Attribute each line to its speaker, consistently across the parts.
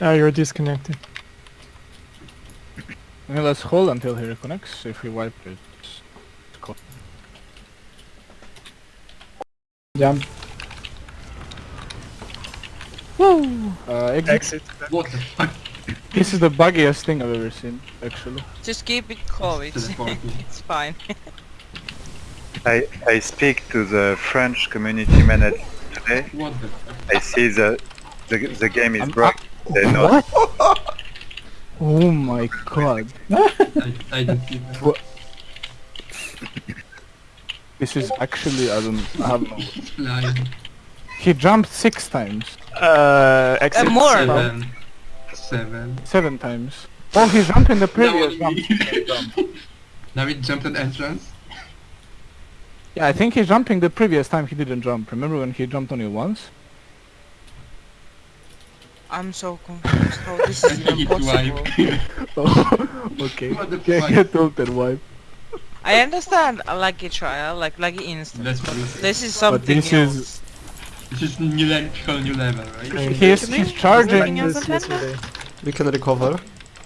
Speaker 1: Ah, you're disconnected.
Speaker 2: Okay, let's hold until he reconnects. If we wipe it, it's cool.
Speaker 1: Jump.
Speaker 2: Woo! Uh, exit.
Speaker 1: Exit.
Speaker 3: What the fuck?
Speaker 2: This is the buggiest thing I've ever seen, actually.
Speaker 4: Just keep it cool, it's, it's fine.
Speaker 5: I, I speak to the French community manager today.
Speaker 3: What the fuck?
Speaker 5: I see the the, the game is
Speaker 2: I'm-
Speaker 5: broke. They know.
Speaker 2: What? oh my god.
Speaker 3: I, I don't give
Speaker 2: This is actually, I don't I have no...
Speaker 3: flying.
Speaker 2: He jumped six times.
Speaker 1: Uh, exit.
Speaker 4: Uh, more.
Speaker 3: Seven. Seven.
Speaker 2: Seven times. Oh, he jumped in the previous
Speaker 3: Now
Speaker 2: jump.
Speaker 3: Now it jumped an entrance.
Speaker 2: Yeah, I think he's jumping the previous time he didn't jump. Remember when he jumped only once?
Speaker 4: I'm so confused how this is
Speaker 3: I
Speaker 4: even possible.
Speaker 3: wipe.
Speaker 2: Oh, okay.
Speaker 3: What the
Speaker 2: Get,
Speaker 3: fuck?
Speaker 2: tilted, wipe.
Speaker 4: I understand a lucky trial, like lucky instant.
Speaker 3: That's
Speaker 4: but this is something
Speaker 2: this
Speaker 4: else.
Speaker 2: is-
Speaker 3: This is new level, new level, right?
Speaker 1: Okay.
Speaker 2: He's, he's charging.
Speaker 4: Anything
Speaker 1: This
Speaker 4: on Panda?
Speaker 1: yesterday.
Speaker 6: We can recover.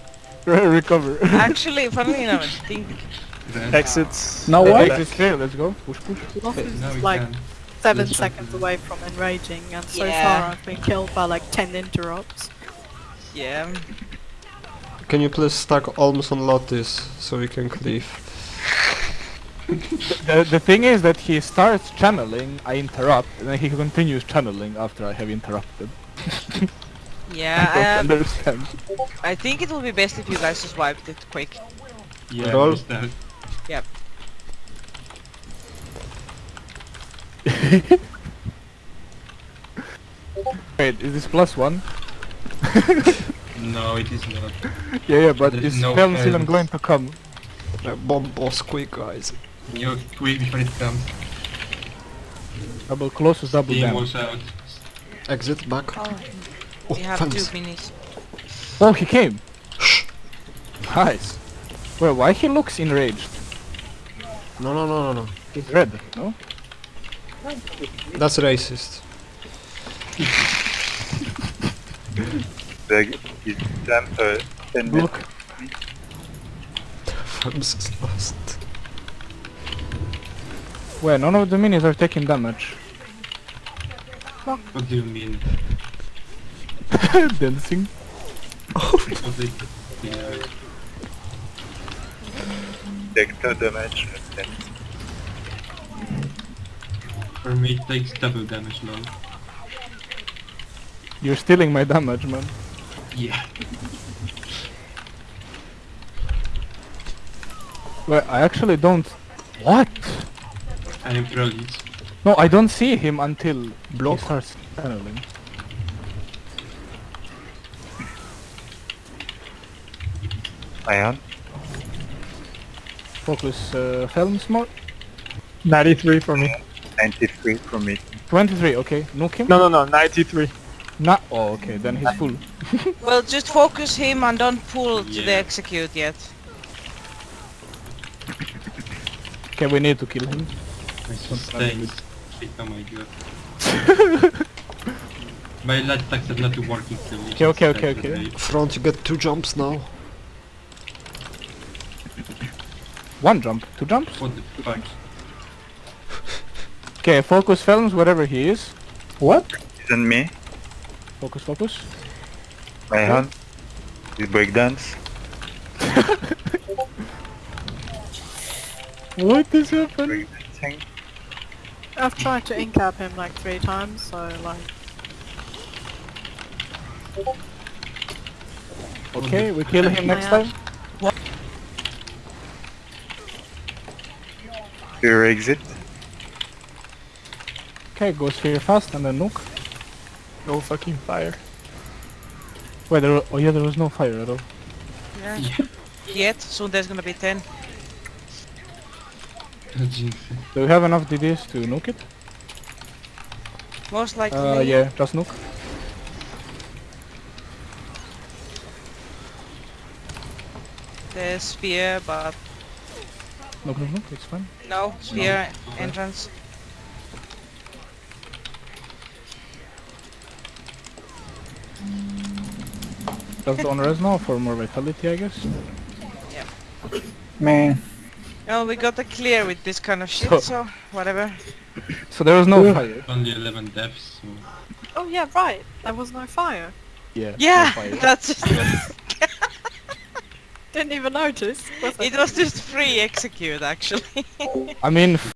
Speaker 2: recover.
Speaker 4: Actually, funnily enough, I think
Speaker 1: Exits.
Speaker 2: now what?
Speaker 1: back.
Speaker 2: Exit clear, let's go. Push, push.
Speaker 7: Loth
Speaker 3: Okay, now we
Speaker 7: like
Speaker 3: can.
Speaker 7: Seven
Speaker 3: Let's
Speaker 7: seconds away from enraging, and so
Speaker 4: Yeah.
Speaker 7: far I've been killed by like ten interrupts.
Speaker 4: yeah.
Speaker 6: Can you please stack almost on Lotus so we can cleave?
Speaker 2: The, the thing is that he starts channeling, I interrupt, and then he continues channeling after I have interrupted. I
Speaker 4: Yeah,
Speaker 2: don't
Speaker 4: I,
Speaker 2: understand.
Speaker 4: I think it will be best if you guys just wiped it quick.
Speaker 3: Yeah,
Speaker 6: Roll.
Speaker 3: just
Speaker 2: Wait, is this plus one?
Speaker 3: No, it is not.
Speaker 2: Yeah, yeah, but
Speaker 3: There's
Speaker 2: is
Speaker 3: no
Speaker 2: spell even
Speaker 3: hands.
Speaker 2: going to come?
Speaker 6: Uh, bomb boss quick guys.
Speaker 3: You quick before it comes.
Speaker 2: Double closest double
Speaker 3: Team
Speaker 2: damage.
Speaker 3: was out.
Speaker 6: Exit back.
Speaker 4: Oh,
Speaker 6: Oh,
Speaker 4: we have
Speaker 6: thanks.
Speaker 4: two minis.
Speaker 2: Oh, he came! Nice. Well, why he looks enraged?
Speaker 6: No, no, no, no, no.
Speaker 2: He's red, no?
Speaker 6: That's racist.
Speaker 5: The is jump 10
Speaker 2: Look.
Speaker 5: meters.
Speaker 6: Farms is lost.
Speaker 2: Well, none of the minions are taking damage.
Speaker 3: What do you mean?
Speaker 2: Dancing.
Speaker 3: What they... Yeah.
Speaker 5: Take 2 damage. And
Speaker 3: For me it takes double damage now.
Speaker 2: You're stealing my damage, man.
Speaker 3: Yeah.
Speaker 2: Well, I actually don't... What?
Speaker 3: I am trolling.
Speaker 2: No, I don't see him until
Speaker 6: Block.
Speaker 2: he starts channeling.
Speaker 5: Ion.
Speaker 2: Focus uh, films more.
Speaker 1: 93 for me.
Speaker 5: 93 from me.
Speaker 2: 23, okay. Nuke him?
Speaker 1: No, no, no, 93.
Speaker 2: Nah. Oh, okay, then he's full.
Speaker 4: Well, just focus him and don't pull to the execute yet.
Speaker 2: Okay, we need to kill him.
Speaker 3: My. Oh my god. My light attacks are not working so we
Speaker 2: Okay, okay, okay, okay.
Speaker 3: wait.
Speaker 6: Front, you get two jumps now.
Speaker 2: One jump, two jumps.
Speaker 3: What the fuck?
Speaker 2: Okay, focus films whatever he is.
Speaker 1: What?
Speaker 5: Isn't me.
Speaker 2: Focus, focus.
Speaker 5: My hand. Is breakdance.
Speaker 2: What is happening?
Speaker 5: Breakdancing.
Speaker 7: I've tried to incap him like three times, so like
Speaker 2: Okay, we kill him next time. What?
Speaker 5: Your exit.
Speaker 2: Okay, go sphere fast and then nuke.
Speaker 1: No fucking fire.
Speaker 2: Wait, there, wa- oh yeah, there was no fire at all.
Speaker 4: Yeah.
Speaker 3: Yeah.
Speaker 4: Yet, soon there's gonna be 10.
Speaker 3: Jinx.
Speaker 2: Do we have enough DDs to nuke it?
Speaker 4: Most likely.
Speaker 2: Uh, yeah, just nuke.
Speaker 4: The sphere, but
Speaker 2: Nuke, nuke, nuke, it's fine.
Speaker 4: no, sphere
Speaker 3: okay.
Speaker 4: entrance.
Speaker 2: Does the owner now for more vitality, I guess? Yeah.
Speaker 1: Man.
Speaker 4: Well, we got a clear with this kind of shit,
Speaker 2: So-
Speaker 4: so, whatever.
Speaker 2: So there was no fire.
Speaker 3: Only 11 deaths, so...
Speaker 7: Oh yeah, right. There was no fire.
Speaker 2: Yeah.
Speaker 4: Yeah,
Speaker 2: No fire.
Speaker 4: that's just,
Speaker 7: Didn't even notice. Was
Speaker 4: it was just free execute actually.
Speaker 2: I mean,